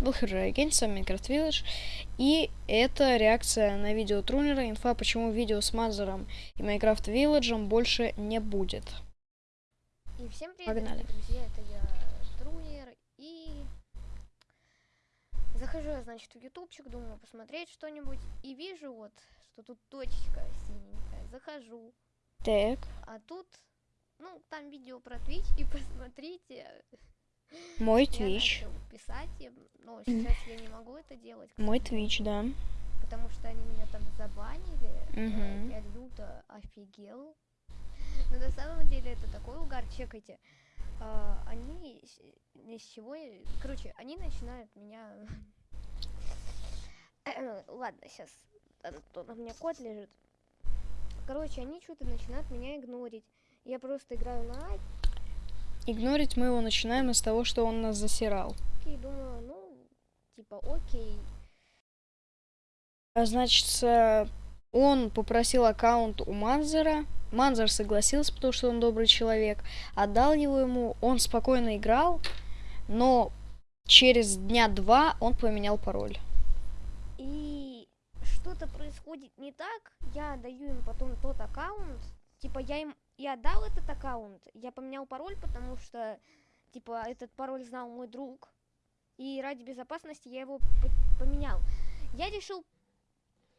Выхожу агентство Minecraft Village. И это реакция на видео Трунера. Инфа, почему видео с Мазером и Minecraft Village больше не будет. И всем привет, Погнали. друзья, это я, Трунер, и захожу я, значит, в ютубчик, думаю посмотреть что-нибудь, и вижу вот, что тут точечка синенькая, захожу, Так, а тут, ну, там видео про Twitch, и посмотрите, мой начал писать, но сейчас я не могу это делать, Мой Twitch, да. потому что они меня там забанили, Мгм. я люто офигел. Но на самом деле это такой угар, чекайте. А, они ни с чего... Короче, они начинают меня... Ладно, сейчас, Антон, у меня кот лежит. Короче, они что-то начинают меня игнорить. Я просто играю на Игнорить мы его начинаем из того, что он нас засирал. и думаю, ну, типа, окей. А значит, э, он попросил аккаунт у Манзера. Манзер согласился, потому что он добрый человек. Отдал его ему. Он спокойно играл, но через дня два он поменял пароль. И что-то происходит не так, я даю им потом тот аккаунт, типа я им и отдал этот аккаунт, я поменял пароль, потому что, типа, этот пароль знал мой друг, и ради безопасности я его по- поменял. Я решил,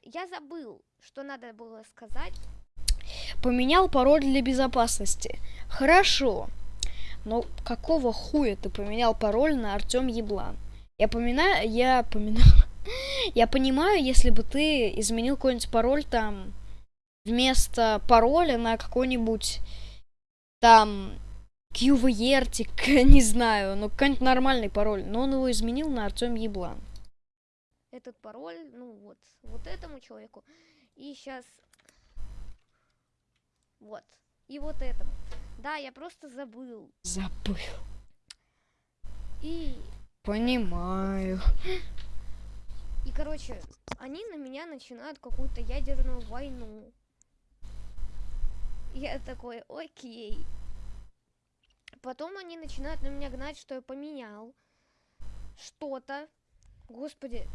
я забыл, что надо было сказать, Поменял пароль для безопасности. Хорошо. Но какого хуя ты поменял пароль на Артем Еблан? Я поминаю, я поминаю. Я понимаю, если бы ты изменил какой-нибудь пароль там вместо пароля на какой-нибудь там QVRтик, не знаю, ну какой-нибудь нормальный пароль. Но он его изменил на Артем Еблан. этот пароль, ну вот, вот этому человеку, и сейчас, вот, и вот этому. Да, я просто забыл. Забыл. И Понимаю. И, короче, они на меня начинают какую-то ядерную войну. Я такой, окей. Потом они начинают на меня гнать, что я поменял что-то. Господи,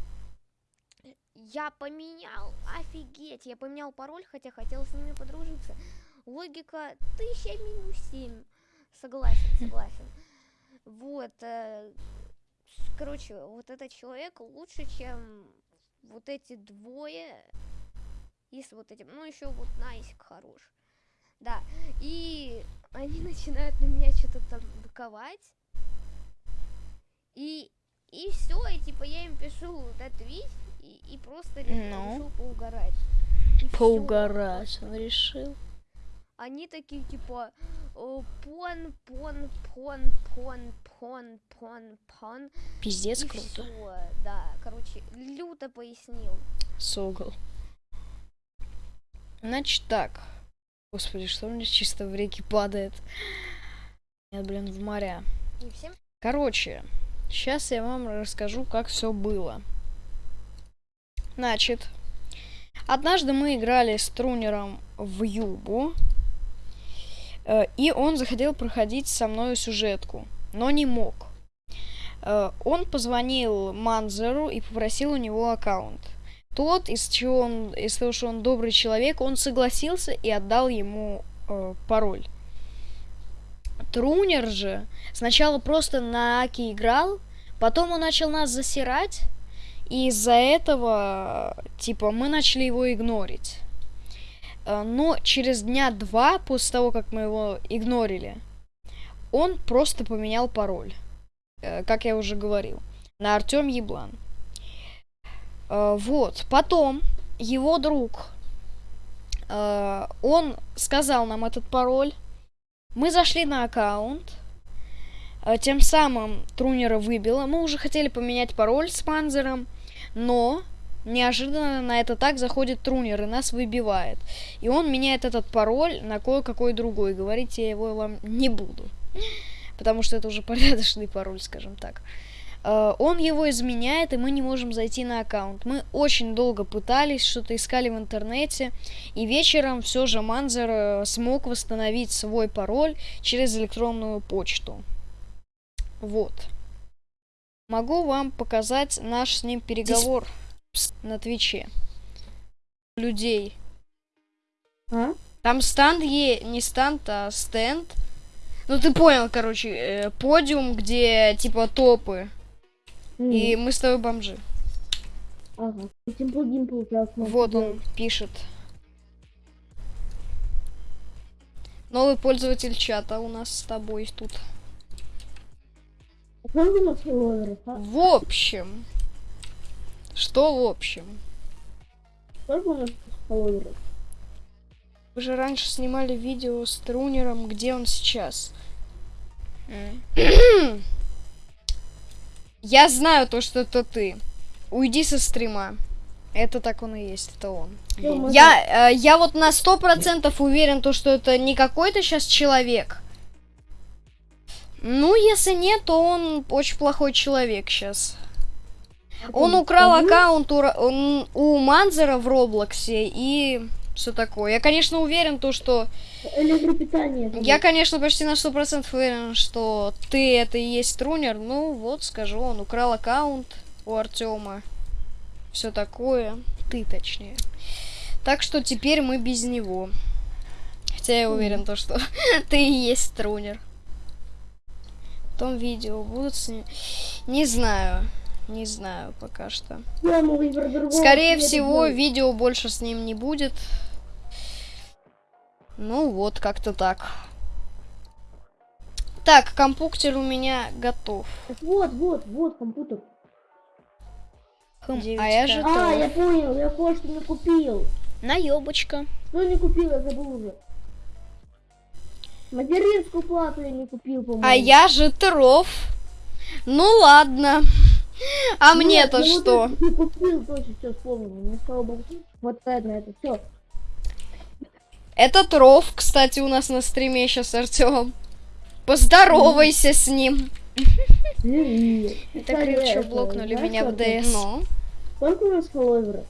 я поменял, офигеть, я поменял пароль, хотя хотел с ними подружиться. Логика 1000 минус 7. Согласен, согласен. Вот, э, короче, вот этот человек лучше, чем вот эти двое. И с вот этим. Ну, еще вот Найсик хорош. Да. И они начинают на меня что-то там быковать. И, и все, и типа я им пишу на Twitch и, и просто Ну? решил поугарать. И всё. Поугарать он решил. Они такие типа э, пон, пон, пон, пон, пон, пон, пон. Пиздец И круто. всё, да, короче, люто пояснил. Согл. Значит так. Господи, что у меня чисто в реке падает? Нет, блин, в моря. Короче, сейчас я вам расскажу, как все было. Значит, однажды мы играли с Трунером в Юбу, э, и он захотел проходить со мной сюжетку, но не мог. Э, Он позвонил Манзеру и попросил у него аккаунт. Тот, из чего он, из того, что он добрый человек, он согласился и отдал ему э, пароль. Трунер же сначала просто на Аки играл, потом он начал нас засирать, и из-за этого, типа, мы начали его игнорить. Э, Но через дня два после того, как мы его игнорили, он просто поменял пароль, э, как я уже говорил, на Артем Еблан. Э, Вот, потом его друг, э, он сказал нам этот пароль, мы зашли на аккаунт, э, тем самым Трунера выбило. Мы уже хотели поменять пароль с Манзером, но неожиданно на это так заходит Трунер и нас выбивает. И он меняет этот пароль на кое-какой другой. Говорить я его вам не буду. Потому что это уже порядочный пароль, скажем так. Э, Он его изменяет, и мы не можем зайти на аккаунт. Мы очень долго пытались, что-то искали в интернете, и вечером все же Манзер э, смог восстановить свой пароль через электронную почту. Вот. Могу вам показать наш с ним переговор на Твиче. Людей. А? Там стенд е... не стенд, а стенд. Ну ты понял, короче, э, подиум, где типа топы. М, И мы с тобой бомжи. Ага. Simple сейчас можно Вот он пишет. Новый пользователь чата у нас с тобой тут. А а? В общем. Что в общем? Вы же раньше снимали видео с Трунером, где он сейчас. Я знаю то, что это ты. Уйди со стрима. Это так он и есть, это он. Можно- Я, э, я вот на сто процентов уверен, то, что это не какой-то сейчас человек. Ну, если нет, то он очень плохой человек сейчас. Он украл аккаунт у, у Манзера в Роблоксе и все такое. Я, конечно, уверен, то, что... Электропитание. Я, конечно, почти на сто процентов уверен, что ты это и есть Трунер. Ну, вот, скажу, он украл аккаунт у Артема. Все такое. Ты, точнее. Так что теперь мы без него. Хотя я уверен, то, что ты и есть Трунер. Потом видео будут с ним. Не знаю. Не знаю пока что. Скорее всего, видео больше с ним не будет. Ну вот, как-то так. Так, компьютер у меня готов. Вот, вот, вот компьютер. а я же А, я понял, я кое-что не купил. Наебочка. Что не купил, я забыл уже. Материнскую плату я не купил, по-моему. А я же Тров. Ну ладно. А Нет, мне-то ну вот что? это Не купил, точно, все вспомнил. Мне слава богу, хватает на это все. Это Тров, кстати, у нас на стриме сейчас Артем. Поздоровайся с ним. Это крючок блокнули меня в ДС. Сколько у нас фолловеров?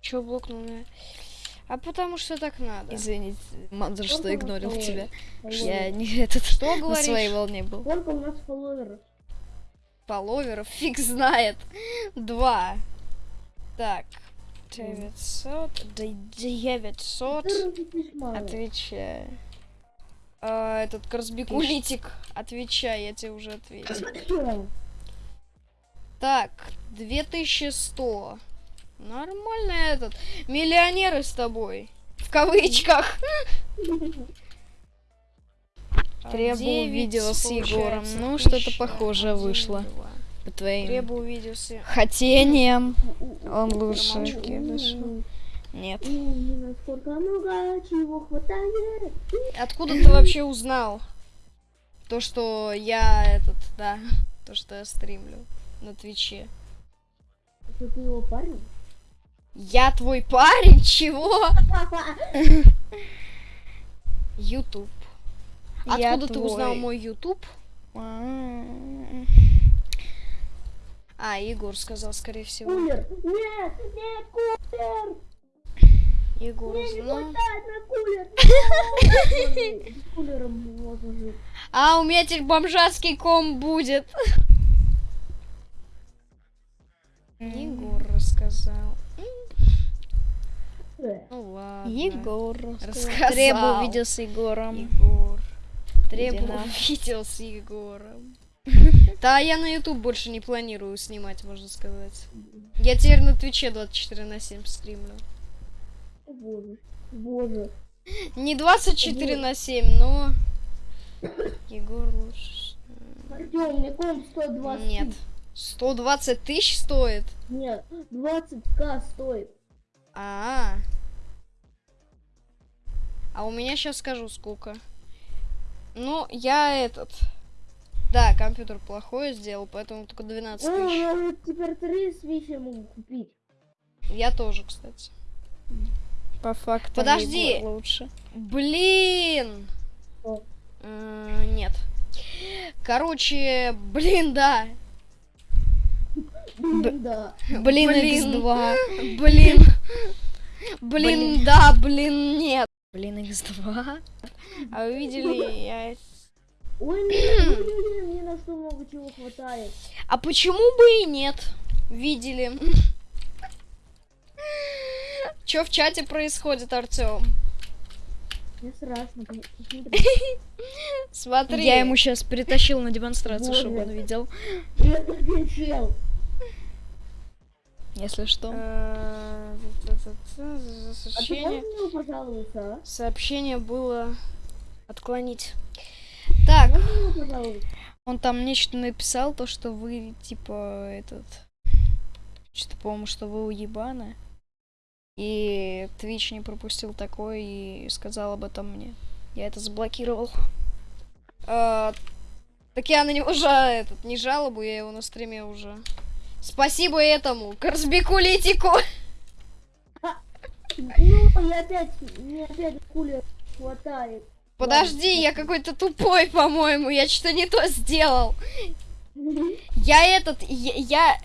чё блокнул меня? А потому что так надо. Извините, Манзер, что игнорил тебя. Я не этот Что на говоришь? своей волне был. Сколько у нас фолловеров? Фолловеров фиг знает. Два. Так. 900. Да 900. Ты разлетишь мало. Отвечаю. А, этот Корсбекулитик. Отвечай, я тебе уже ответил. Так, 2100. Нормально этот. Миллионеры с тобой. В кавычках. Требую видео с 900, Егором. Ну, что-то 1000, похожее вышло. По твоим с... хотениям. Он лучше. Нет. Откуда ты вообще узнал? То, что я этот, да, то, что я стримлю на Твиче. Что ты его парень? Я твой парень? Чего? Ютуб. Я Откуда ты узнал твой. мой Ютуб? А, Егор сказал, скорее всего. Кулер! Нет! Нет, кулер! Егор узнал. жить. А, у меня теперь бомжатский ком будет. Егор рассказал. Ну ладно. Егор. Рассказал. Требую видео с Егором. Егор. Требую на. видео с Егором. Да, я на YouTube больше не планирую снимать, можно сказать. Я теперь на Твиче 24 на 7 стримлю. Боже. Боже. Не 24 на 7, но... Егор лучше. Артем, мне комп 120. Нет. 120 тысяч стоит? Нет, 20к стоит. А, а у меня сейчас скажу сколько. Ну, я этот. Да, компьютер плохой сделал, поэтому только 12 О, тысяч. я вот теперь три свечи могу купить. Я тоже, кстати. По факту. Подожди. Лучше. Блин! Э, Нет. Короче, блин, да. Блин, да. Блин, Блин. X2. Блин. Блин, да, блин, нет. Блин, X2. А вы видели, я Ой, мне, мне, на что много чего хватает. А почему бы и нет? Видели. Что в чате происходит, Артем? Мне страшно. Смотри. Я ему сейчас притащил на демонстрацию, Боже. чтобы он видел. Если что. Э, А Сообщение, а? сообщение было отклонить. Так? Он там нечто написал, то, что вы, типа, этот... Что-то, по-моему, что вы уебаны. И Twitch не пропустил такое и сказал об этом мне. Я это заблокировал. э, так я на него жа, этот, не жалобу, я его на стриме уже. Спасибо этому, Корсбику Литику. Ну, я опять, мне опять кулер хватает. Подожди, я какой-то тупой, по-моему, я что-то не то сделал. Я этот, я...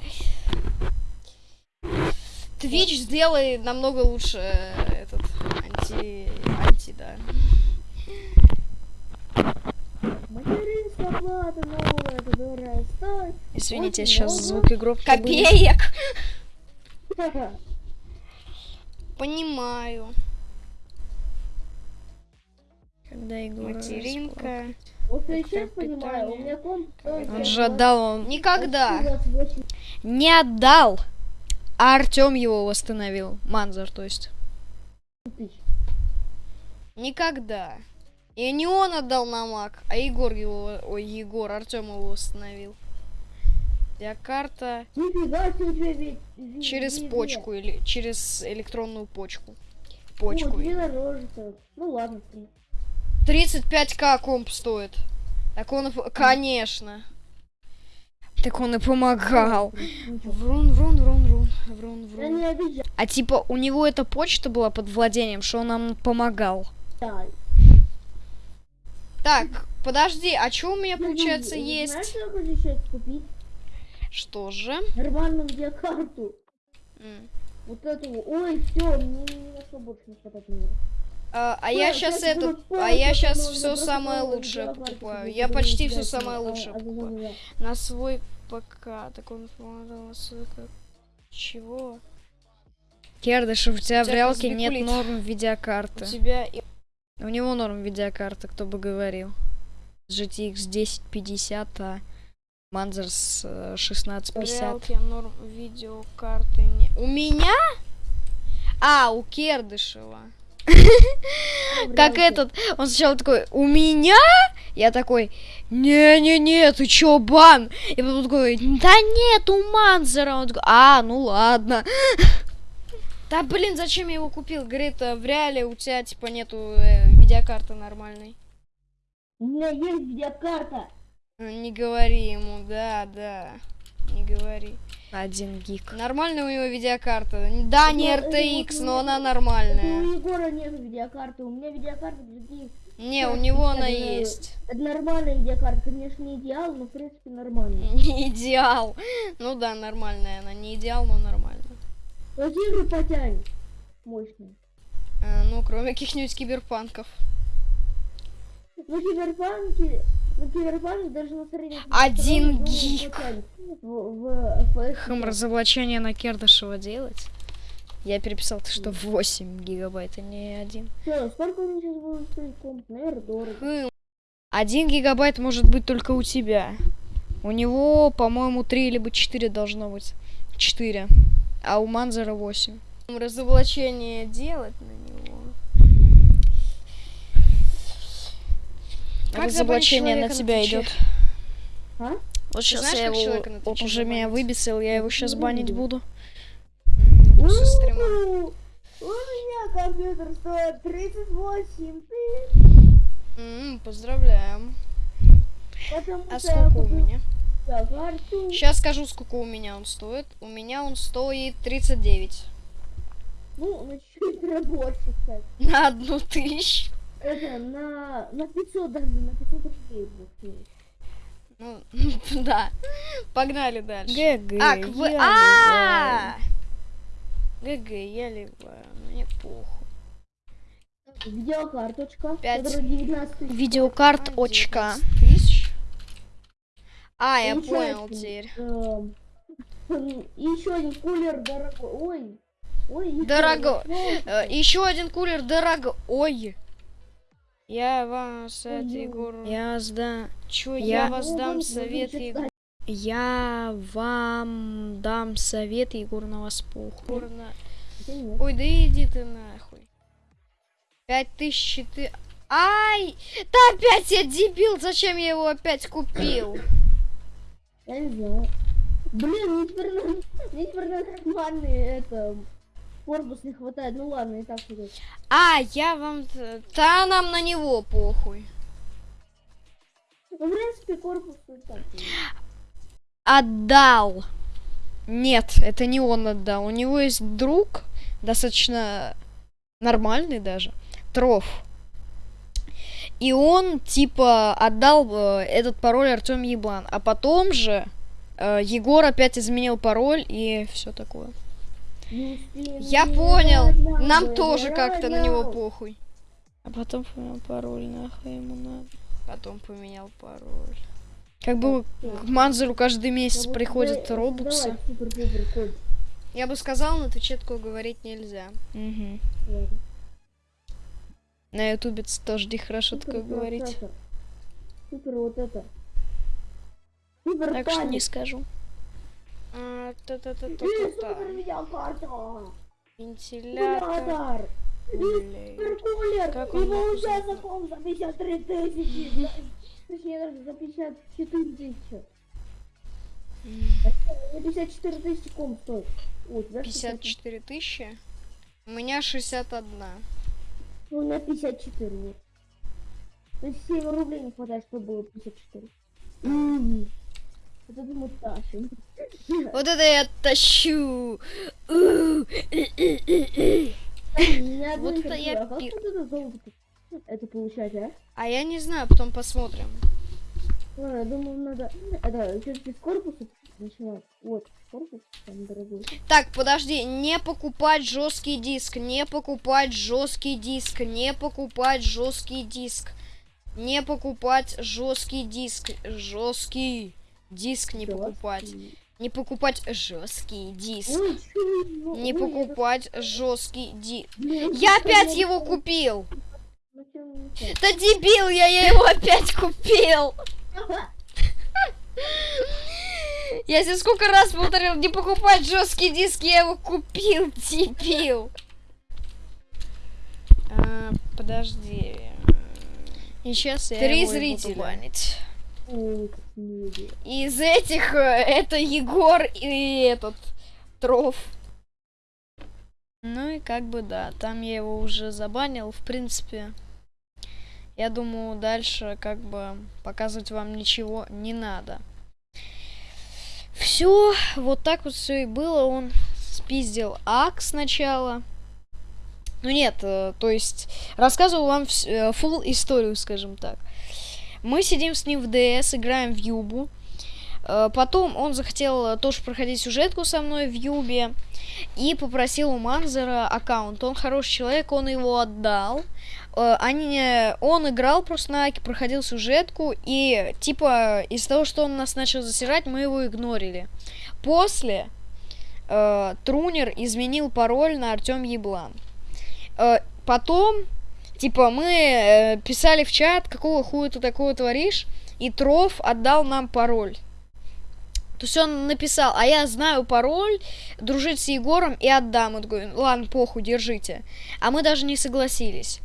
Twitch сделай намного лучше э, этот анти, анти, да. Извините, сейчас громко были. Копеек. Понимаю. Когда Егор Материнка. Вот я сейчас понимаю, у меня комп Он же отдал, он Никогда. 28 не отдал, а Артем его восстановил. Манзар, то есть. Никогда. И не он отдал на маг, а Егор его, ой, Егор, Артем его восстановил. Я карта через почку или через электронную почку. Почку. Ну ладно. 35к комп стоит. Так он, и- конечно. Так он и помогал. Врун, врун, врун, врун, врун, врун. не. А типа у него эта почта была под владением, что он нам помогал. Так, подожди, а что у меня получается Знаешь, есть? что я хочу сейчас купить? Что же? Нормальную видеокарту. М. Вот эту. Ой, все, мне ни на что больше не хватает мира. А, а я сейчас было а я сейчас все самое лучшее покупаю. Я почти все самое лучшее покупаю. На свой ПК. Так он помогал. Чего? Кердышев, у тебя У в тебя реалке нет норм У видеокарты. тебя и- У него норм видеокарты, кто бы говорил. GTX 1050, а Манзер с э, в 1650. реалке норм видеокарты не... У меня? А, у Кердышева. Как этот, он сначала такой, у меня? Я такой, не-не-не, ты чё, бан? И потом такой, да нет, у Манзера. Он такой, а, ну ладно. Да блин, зачем я его купил? Говорит, э, в реале у тебя типа нету э, видеокарты нормальной. У меня есть видеокарта. Э, Не говори ему, да, да. Не говори. Один гиг. Нормальная у него видеокарта. Да, не это RTX, но она нормальная. у Егора нет видеокарты. У меня видеокарта GTX. Не, у него она есть. Это нормальная видеокарта. Конечно, не идеал, но в принципе нормальная. Не идеал. Ну да, нормальная она. Не идеал, но нормально. Вот игры потянет. Мощные. Э, Ну, кроме каких-нибудь киберпанков. Ну, киберпанки... Ну. Один гиг. Хм, разоблачение на Кердышева делать? Я переписал, ты что, 8 гигабайт, а не один. Хм, Один гигабайт может быть только у тебя. У него, по-моему, 3 либо 4 должно быть. 4. А у Манзера 8. разоблачение делать на него. Как Разоблачение на тебя идет. А? Вот сейчас знаешь, я его... человека на Он Твиче уже меня выбесил, я его сейчас банить буду. Стрима. У меня компьютер стоит 38 тысяч. Поздравляем. А сколько у меня? Сейчас скажу, сколько у меня он стоит. У меня он стоит 39. Ну, на чуть-чуть больше, кстати. На одну тысячу. Это на, на 500 даже, на 500 рублей будет. Ну, да. Погнали дальше. ГГ. Ак, вы... я А! ГГ, я ливаю. Мне похуй. Видеокарточка, Пять. которая 19 тысяч. Видеокарт очка. 19 тысяч. А, я понял теперь. Еще один кулер дорогой. Ой. Ой, Дорого- Еще один кулер дорого. Ой. Я вам совет, Ой, Егор. Я сдам. Чё, Я я вас дам совет, Егор. Я вам дам совет, Егор, на вас похуй. Нет. Ой, да иди ты нахуй. Пять тысяч ты... Ай! Да опять я дебил! Зачем я его опять купил? Я не знаю. Блин, теперь на, мне теперь на нормальный это корпус не хватает. Ну ладно, и так идет. А, я вам... Да нам на него похуй. Ну, в принципе, корпус и так. Отдал. Нет, это не он отдал. У него есть друг, достаточно нормальный даже, Троф. И он, типа, отдал э, этот пароль Артем Еблан. А потом же э, Егор опять изменил пароль и все такое. Я понял. Нам тоже как-то на него похуй. А потом поменял пароль, нахуй ему надо. Потом поменял пароль. Как бы к Манзеру каждый месяц приходят код. Я бы сказал, но Твиче такое говорить нельзя. Ладно. На ютубе тоже нехорошо такое говорить. Супер вот это. Супер Так что не скажу. А, Блин, та-та-та-та-та-та. супер видеокарта. Вентилятор. Вентилятор. Суперкулер. Как он получается знает? ком за 53 тысячи. Точнее, даже за 54 тысячи. Не 54 тысячи ком стоит. О, у тебя 54 тысячи. У меня 61. Ну, у меня 54 нет. То есть 7 рублей не хватает, чтобы было 54. М. Вот это мы тащим. Вот это я тащу. Вот это я пир- это получать, а? А я не знаю, потом посмотрим. Ладно, я думаю, надо... Это, с корпуса начинать. Вот, корпус там дорогой. Так, подожди, не покупать жесткий диск, не покупать жесткий диск, не покупать жесткий диск, не покупать жесткий диск, жесткий диск не покупать. Не покупать жесткий диск, ну, не покупать жесткий диск. блин, Я опять его купил. Ну? Да дебил, я, я его опять купил. Я тебе сколько раз повторил, не покупать жесткий диск, я его купил, дебил. А, подожди. И сейчас я Три его буду зрителя. банить. Мило. Из этих э, это Егор и этот Троф. Ну и как бы да, там я его уже забанил, в принципе. Я думаю, дальше как бы показывать вам ничего не надо. Все, вот так вот все и было. Он спиздил ак сначала. Ну нет, э, то есть рассказывал вам full историю, скажем так. Мы сидим с ним в ДС, играем в Юбу. Э, Потом он захотел тоже проходить сюжетку со мной в Юбе и попросил у Манзера аккаунт. Он хороший человек, он его отдал. Э, Они, он играл просто на Аке, проходил сюжетку, и типа из-за того, что он нас начал засирать, мы его игнорили. После э, Трунер изменил пароль на Артем Еблан. Э, потом, типа, мы э, писали в чат, какого хуя ты такое творишь, и Троф отдал нам пароль. То есть он написал, а я знаю пароль, дружить с Егором и отдам. Он такой, ладно, похуй, держите. А мы даже не согласились.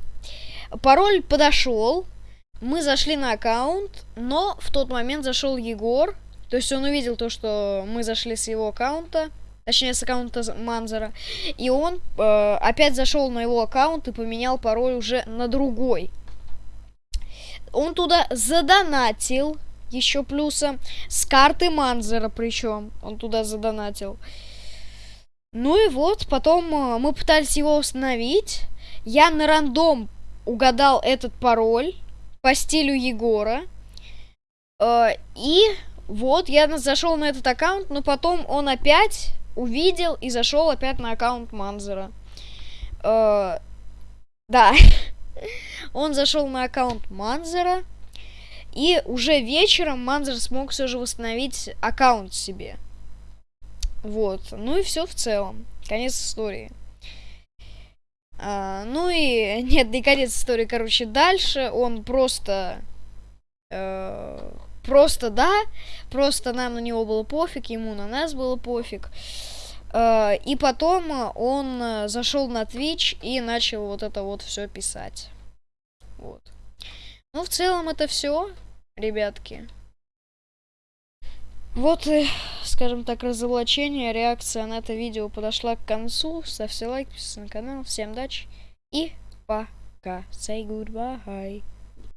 Пароль подошел, мы зашли на аккаунт, но в тот момент зашел Егор. То есть он увидел то, что мы зашли с его аккаунта, точнее с аккаунта Манзера, и он э, опять зашел на его аккаунт и поменял пароль уже на другой. Он туда задонатил еще плюсом с карты Манзера причем он туда задонатил. Ну и вот, потом э, мы пытались его установить. Я на рандом угадал этот пароль по стилю Егора. Э, и вот я зашел на этот аккаунт, но потом он опять увидел и зашел опять на аккаунт Манзера. Э, да. Он зашел на аккаунт Манзера. И уже вечером Манзер смог все же восстановить аккаунт себе. Вот. Ну и все в целом. Конец истории. А, ну и нет, не конец истории, короче, дальше он просто э, просто да, просто нам на него было пофиг, ему на нас было пофиг. Э, и потом он зашел на Twitch и начал вот это вот все писать. Вот. Ну, в целом это все, ребятки. Вот и, скажем так, разоблачение, реакция на это видео подошла к концу. Ставьте лайк, подписывайтесь на канал. Всем удачи и пока. Say goodbye.